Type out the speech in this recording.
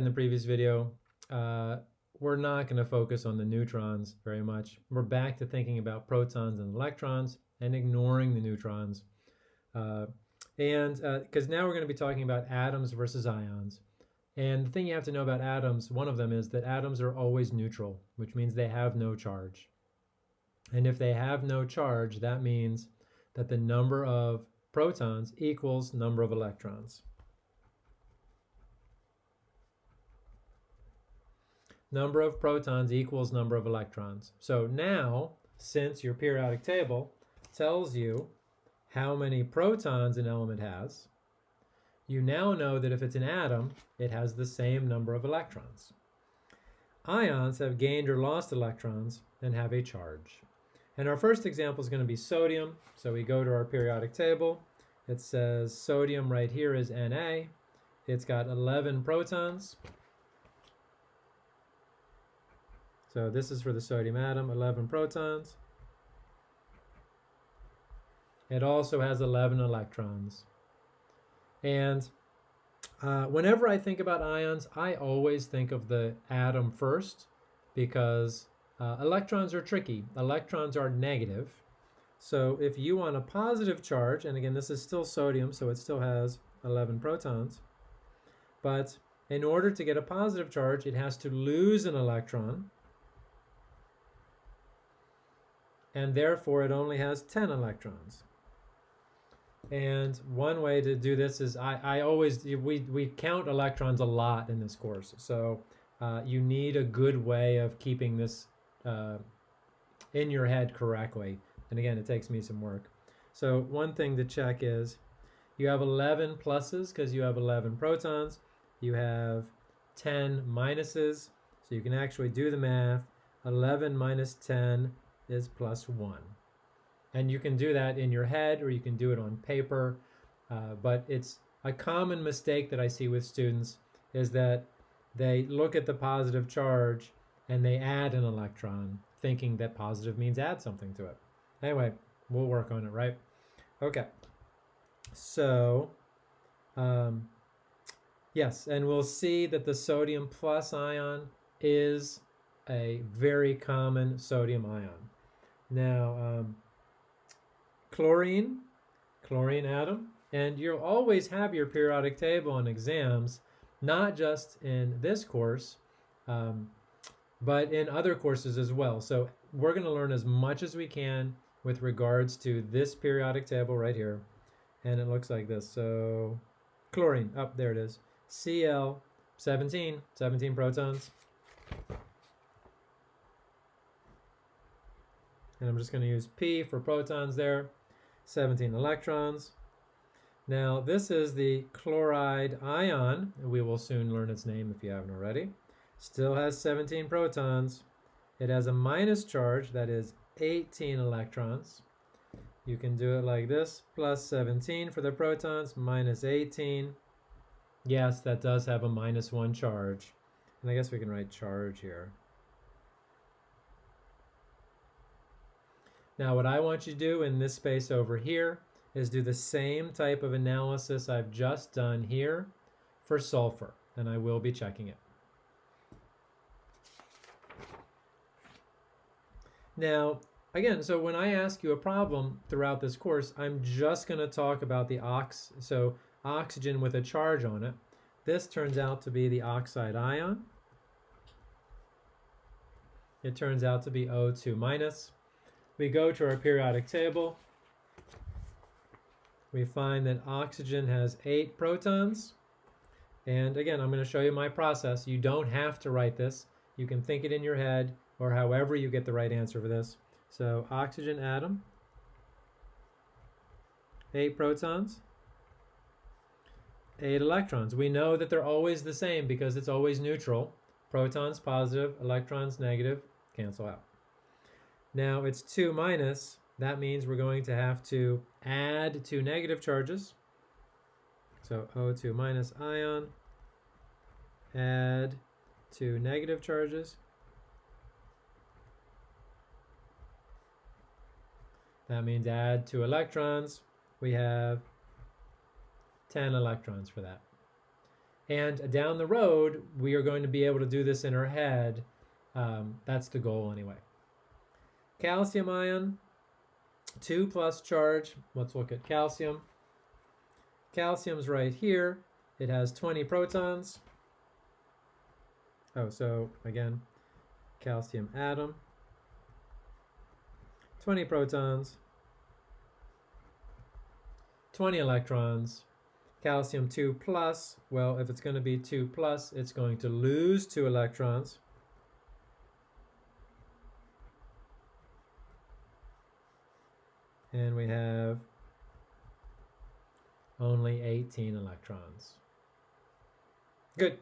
in the previous video, uh, we're not going to focus on the neutrons very much. We're back to thinking about protons and electrons and ignoring the neutrons. Uh, and because uh, now we're going to be talking about atoms versus ions. And the thing you have to know about atoms, one of them is that atoms are always neutral, which means they have no charge. And if they have no charge, that means that the number of protons equals number of electrons. Number of protons equals number of electrons. So now, since your periodic table tells you how many protons an element has, you now know that if it's an atom, it has the same number of electrons. Ions have gained or lost electrons and have a charge. And our first example is going to be sodium. So we go to our periodic table. It says sodium right here is Na. It's got 11 protons. So this is for the sodium atom, 11 protons. It also has 11 electrons. And uh, whenever I think about ions, I always think of the atom first because uh, electrons are tricky. Electrons are negative. So if you want a positive charge, and again, this is still sodium, so it still has 11 protons. But in order to get a positive charge, it has to lose an electron. And therefore, it only has 10 electrons. And one way to do this is I, I always, we, we count electrons a lot in this course. So uh, you need a good way of keeping this uh, in your head correctly. And again, it takes me some work. So one thing to check is you have 11 pluses because you have 11 protons. You have 10 minuses, so you can actually do the math. 11 minus 10 is plus 1. And you can do that in your head or you can do it on paper. Uh, but it's a common mistake that I see with students is that they look at the positive charge and they add an electron thinking that positive means add something to it. Anyway, we'll work on it, right? Okay. So, um, yes, and we'll see that the sodium plus ion is a very common sodium ion. Now, um, chlorine, chlorine atom, and you'll always have your periodic table on exams, not just in this course, um, but in other courses as well. So we're going to learn as much as we can with regards to this periodic table right here. And it looks like this. So chlorine, up oh, there it is. Cl 17, 17 protons. And I'm just going to use P for protons there, 17 electrons. Now this is the chloride ion. We will soon learn its name if you haven't already. Still has 17 protons. It has a minus charge, that is 18 electrons. You can do it like this, plus 17 for the protons, minus 18. Yes, that does have a minus one charge. And I guess we can write charge here. Now what I want you to do in this space over here is do the same type of analysis I've just done here for sulfur, and I will be checking it. Now, again, so when I ask you a problem throughout this course, I'm just going to talk about the ox, so oxygen with a charge on it. This turns out to be the oxide ion. It turns out to be O2 minus. We go to our periodic table. We find that oxygen has eight protons. And again, I'm going to show you my process. You don't have to write this. You can think it in your head or however you get the right answer for this. So oxygen atom, eight protons, eight electrons. We know that they're always the same because it's always neutral. Protons positive, electrons negative, cancel out. Now it's 2 minus, that means we're going to have to add two negative charges. So O2 minus ion, add two negative charges. That means add two electrons. We have 10 electrons for that. And down the road, we are going to be able to do this in our head. Um, that's the goal anyway. Calcium ion, 2 plus charge. Let's look at calcium. Calcium's right here. It has 20 protons. Oh, so again, calcium atom, 20 protons, 20 electrons, calcium 2 plus, well, if it's going to be 2 plus, it's going to lose 2 electrons. And we have only 18 electrons. Good.